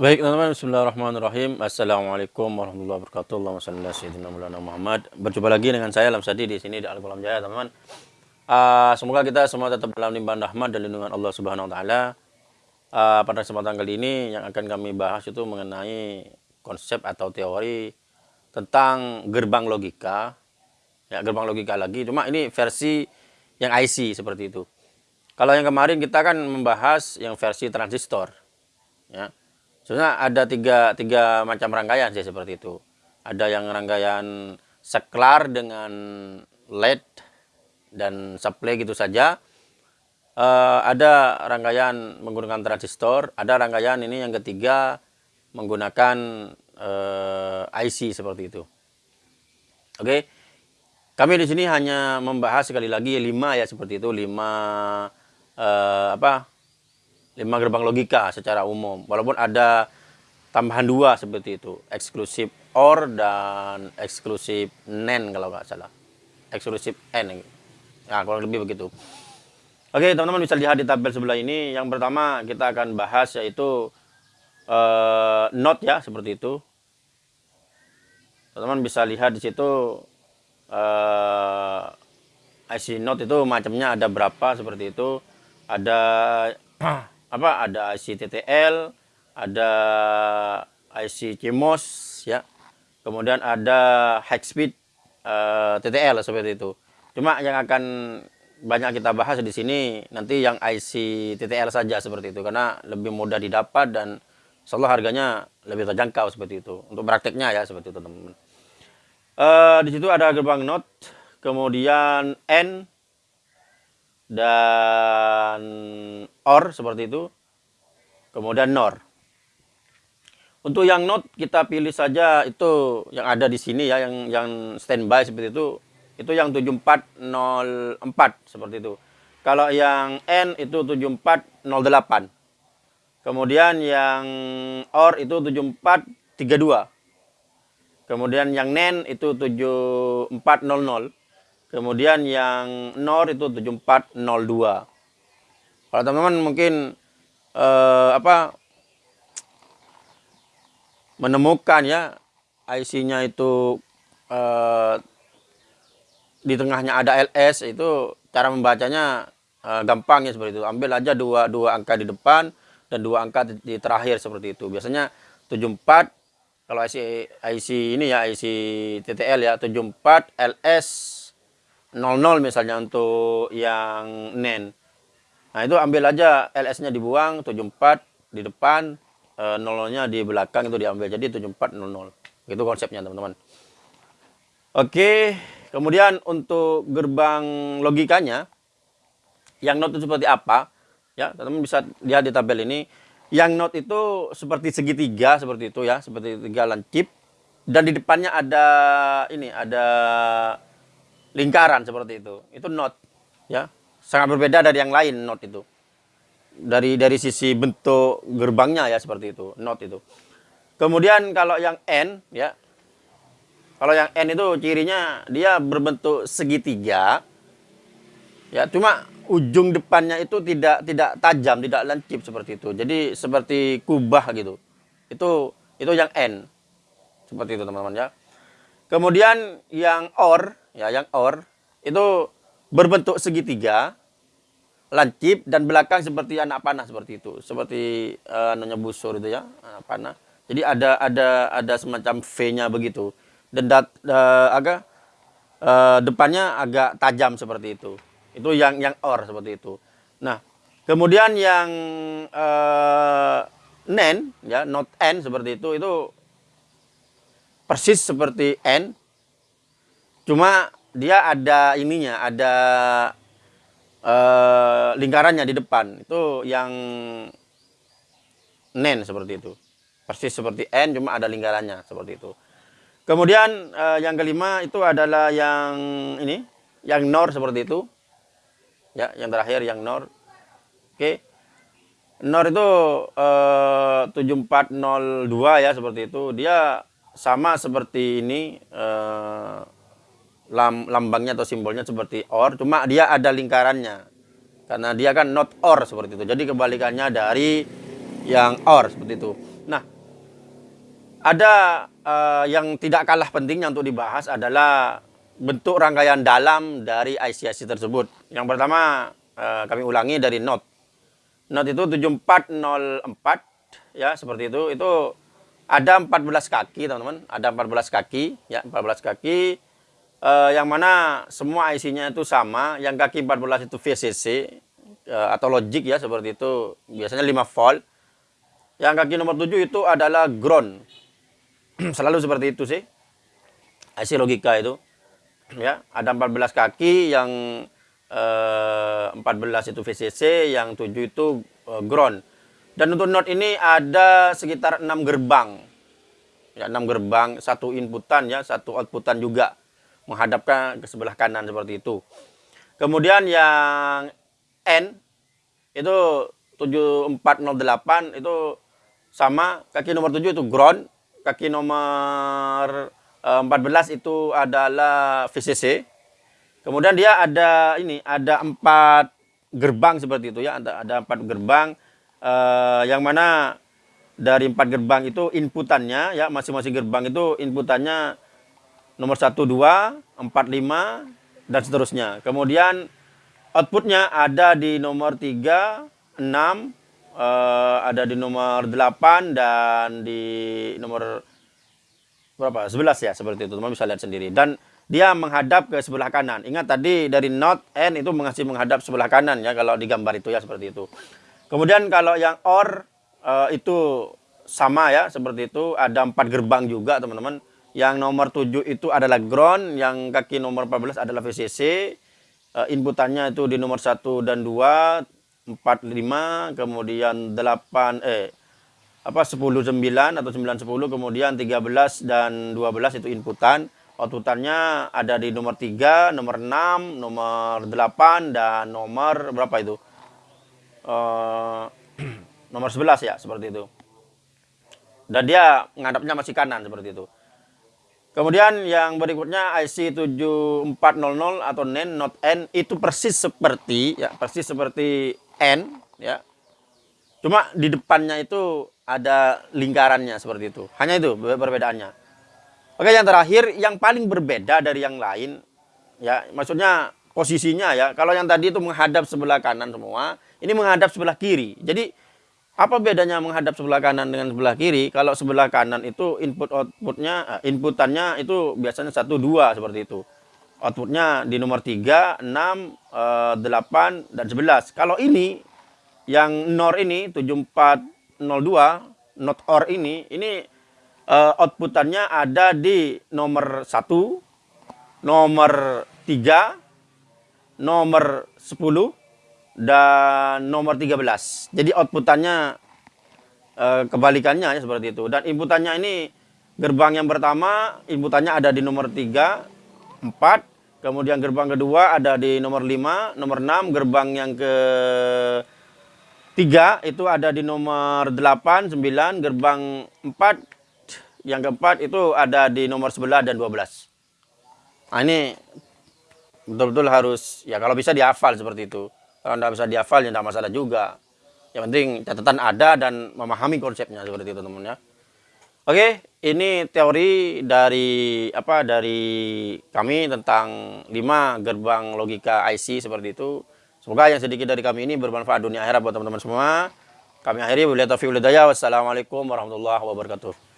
Baik teman-teman, bismillahirrahmanirrahim. Assalamualaikum warahmatullahi wabarakatuh. Allahumma ala sayyidina Muhammad. Berjumpa lagi dengan saya Lamsadi di sini di Al-Qalam Jaya, teman-teman. Uh, semoga kita semua tetap dalam limpahan rahmat dan lindungan Allah Subhanahu wa taala. Uh, pada kesempatan kali ini yang akan kami bahas itu mengenai konsep atau teori tentang gerbang logika. Ya, gerbang logika lagi, cuma ini versi yang IC seperti itu. Kalau yang kemarin kita kan membahas yang versi transistor. Ya Sebenarnya ada tiga, tiga macam rangkaian sih seperti itu. Ada yang rangkaian seklar dengan LED dan supply gitu saja. Uh, ada rangkaian menggunakan transistor, ada rangkaian ini yang ketiga menggunakan uh, eh, IC seperti itu. Oke, kami di sini hanya membahas sekali lagi lima ya seperti itu lima uh, apa lima gerbang logika secara umum. Walaupun ada tambahan dua seperti itu, eksklusif OR dan eksklusif NAND kalau nggak salah. Eksklusif N. Nah, kurang lebih begitu. Oke, teman-teman bisa lihat di tabel sebelah ini. Yang pertama kita akan bahas yaitu uh, not ya, seperti itu. Teman-teman bisa lihat di situ uh, eh, IC note itu macamnya ada berapa seperti itu. Ada apa ada IC TTL, ada IC CMOS ya. Kemudian ada high speed uh, eh, TTL seperti itu. Cuma yang akan banyak kita bahas di sini nanti yang IC TTL saja seperti itu karena lebih mudah didapat dan insyaallah harganya lebih terjangkau seperti itu. Untuk prakteknya ya seperti itu teman-teman. Uh, di situ ada gerbang NOT, kemudian N, dan OR seperti itu. Kemudian NOR. Untuk yang not kita pilih saja itu yang ada di sini ya yang yang standby seperti itu. Itu yang 7404 seperti itu. Kalau yang N itu 7408. Kemudian yang OR itu 7432. Kemudian yang NEN itu 7400. Kemudian yang NOR itu 7402. Kalau teman-teman mungkin eh, apa menemukan ya IC-nya itu eh, di tengahnya ada LS itu cara membacanya eh, gampang ya seperti itu. Ambil aja dua dua angka di depan dan dua angka di, terakhir seperti itu. Biasanya 74 kalau IC IC ini ya IC TTL ya 74 LS 00 misalnya untuk yang NEN. Nah itu ambil aja LS-nya dibuang, 74 di depan, e, 00-nya di belakang itu diambil. Jadi 7400. Itu konsepnya teman-teman. Oke, kemudian untuk gerbang logikanya, yang not itu seperti apa? Ya, teman-teman bisa lihat di tabel ini. Yang not itu seperti segitiga, seperti itu ya, seperti tiga lancip. Dan di depannya ada ini, ada lingkaran seperti itu. Itu not ya. Sangat berbeda dari yang lain not itu. Dari dari sisi bentuk gerbangnya ya seperti itu, not itu. Kemudian kalau yang N ya. Kalau yang N itu cirinya dia berbentuk segitiga. Ya, cuma ujung depannya itu tidak tidak tajam, tidak lancip seperti itu. Jadi seperti kubah gitu. Itu itu yang N. Seperti itu teman-teman ya. Kemudian yang OR ya yang OR itu berbentuk segitiga, lancip dan belakang seperti anak panah seperti itu, seperti uh, namanya busur itu ya, anak panah. Jadi ada ada ada semacam V-nya begitu. Dan dat, uh, agak uh, depannya agak tajam seperti itu. Itu yang yang OR seperti itu. Nah, kemudian yang uh, NEN ya, not N seperti itu itu persis seperti N Cuma dia ada ininya, ada uh, lingkarannya di depan. Itu yang nen seperti itu. Persis seperti N cuma ada lingkarannya seperti itu. Kemudian uh, yang kelima itu adalah yang ini, yang nor seperti itu. Ya, yang terakhir yang nor. Oke. Nor itu eh, 7402 ya seperti itu. Dia sama seperti ini uh, lam, lambangnya atau simbolnya seperti OR, cuma dia ada lingkarannya. Karena dia kan not OR seperti itu. Jadi kebalikannya dari yang OR seperti itu. Nah, ada uh, yang tidak kalah pentingnya untuk dibahas adalah bentuk rangkaian dalam dari IC-IC tersebut. Yang pertama, uh, kami ulangi dari Note. Note itu 7404 ya, seperti itu. Itu ada 14 kaki, teman-teman. Ada 14 kaki, ya, 14 kaki. Uh, yang mana semua IC-nya itu sama. Yang kaki 14 itu VCC uh, atau logic ya, seperti itu. Biasanya 5 volt. Yang kaki nomor 7 itu adalah ground. Selalu seperti itu sih. IC logika itu ya ada 14 kaki yang eh, 14 itu VCC yang 7 itu eh, ground dan untuk node ini ada sekitar 6 gerbang ya 6 gerbang satu inputan ya satu outputan juga menghadapkan ke sebelah kanan seperti itu kemudian yang N itu 7408 itu sama kaki nomor 7 itu ground kaki nomor 14 eh, itu adalah VCC. Kemudian dia ada ini, ada empat gerbang seperti itu ya, ada empat gerbang uh, yang mana dari empat gerbang itu inputannya ya masing-masing gerbang itu inputannya nomor 1 2 4 5 dan seterusnya. Kemudian outputnya ada di nomor 3 6 uh, ada di nomor 8 dan di nomor berapa? 11 ya seperti itu. Teman bisa lihat sendiri. Dan dia menghadap ke sebelah kanan. Ingat tadi dari not N itu mengasih menghadap sebelah kanan ya kalau di gambar itu ya seperti itu. Kemudian kalau yang OR uh, itu sama ya seperti itu. Ada empat gerbang juga teman-teman. Yang nomor 7 itu adalah ground, yang kaki nomor 14 adalah VCC. Uh, eh, inputannya itu di nomor 1 dan 2, 4 5, kemudian 8 eh apa 10 9 atau 9 10 kemudian 13 dan 12 itu inputan. Outputannya ada di nomor 3 nomor 6 nomor 8 dan nomor berapa itu? Uh, nomor 11 ya seperti itu. Dan dia menghadapnya masih kanan seperti itu kemudian yang berikutnya IC 7400 atau NAND not N itu persis seperti ya persis seperti N ya cuma di depannya itu ada lingkarannya seperti itu. Hanya itu perbedaannya. Oke, yang terakhir yang paling berbeda dari yang lain ya, maksudnya posisinya ya. Kalau yang tadi itu menghadap sebelah kanan semua, ini menghadap sebelah kiri. Jadi apa bedanya menghadap sebelah kanan dengan sebelah kiri? Kalau sebelah kanan itu input outputnya, eh, inputannya itu biasanya satu dua seperti itu. Outputnya di nomor 3, 6, 8, dan 11. Kalau ini, yang NOR ini, 74 02 not or ini ini uh, outputannya ada di nomor 1 nomor 3 nomor 10 dan nomor 13 jadi outputannya uh, kebalikannya ya seperti itu dan inputannya ini gerbang yang pertama inputannya ada di nomor 3 4 kemudian gerbang kedua ada di nomor 5 nomor 6 gerbang yang ke Tiga itu ada di nomor 8, 9, gerbang 4. Yang keempat itu ada di nomor 11 dan 12. Nah ini betul-betul harus, ya kalau bisa dihafal seperti itu. Kalau tidak bisa dihafal ya tidak masalah juga. Yang penting catatan ada dan memahami konsepnya seperti itu teman-teman ya. Oke, ini teori dari apa dari kami tentang 5 gerbang logika IC seperti itu. Semoga yang sedikit dari kami ini bermanfaat dunia akhirat buat teman-teman semua. Kami akhiri wabillahi taufiq Wassalamualaikum warahmatullahi wabarakatuh.